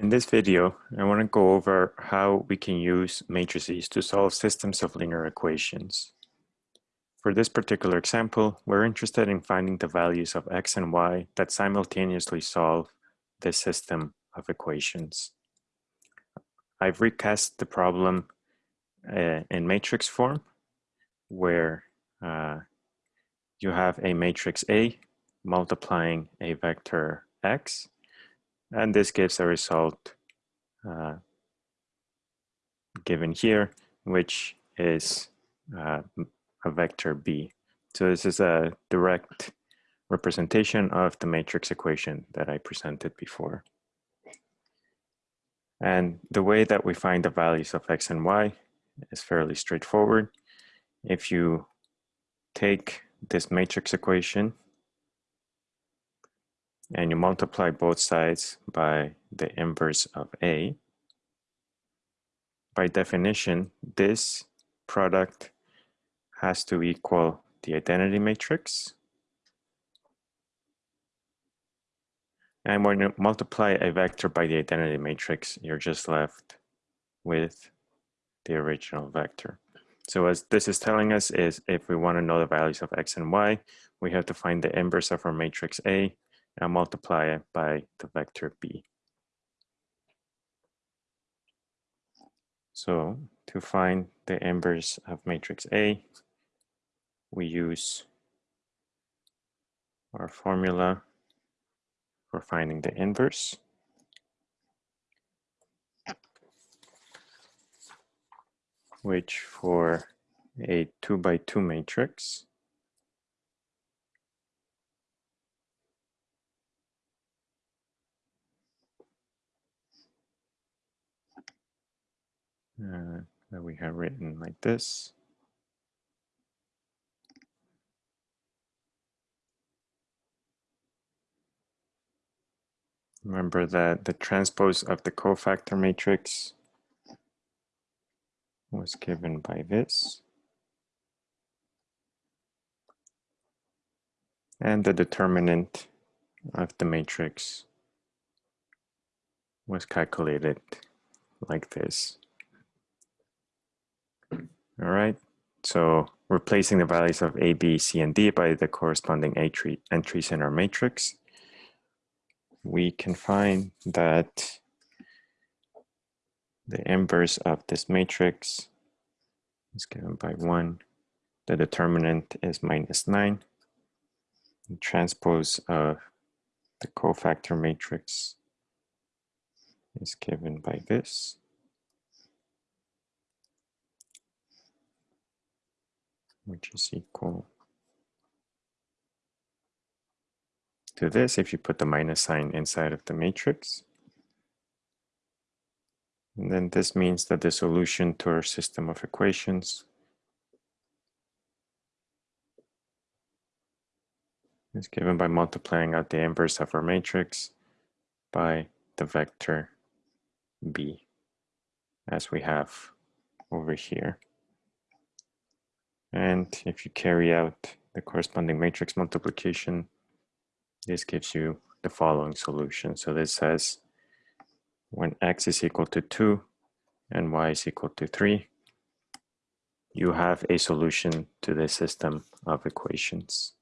In this video, I want to go over how we can use matrices to solve systems of linear equations. For this particular example, we're interested in finding the values of x and y that simultaneously solve this system of equations. I've recast the problem uh, in matrix form, where uh, you have a matrix A multiplying a vector x, and this gives a result uh, given here, which is uh, a vector b. So this is a direct representation of the matrix equation that I presented before. And the way that we find the values of x and y is fairly straightforward. If you take this matrix equation and you multiply both sides by the inverse of A, by definition, this product has to equal the identity matrix. And when you multiply a vector by the identity matrix, you're just left with the original vector. So as this is telling us is if we want to know the values of x and y, we have to find the inverse of our matrix A and multiply it by the vector b. So to find the inverse of matrix A, we use our formula for finding the inverse. which for a two by two matrix uh, that we have written like this. Remember that the transpose of the cofactor matrix was given by this. And the determinant of the matrix was calculated like this. All right, so replacing the values of A, B, C, and D by the corresponding entries in our matrix, we can find that the inverse of this matrix is given by 1. The determinant is minus 9. The transpose of the cofactor matrix is given by this. Which is equal to this if you put the minus sign inside of the matrix. And then this means that the solution to our system of equations is given by multiplying out the inverse of our matrix by the vector b as we have over here. And if you carry out the corresponding matrix multiplication, this gives you the following solution. So this says when x is equal to 2 and y is equal to 3, you have a solution to this system of equations.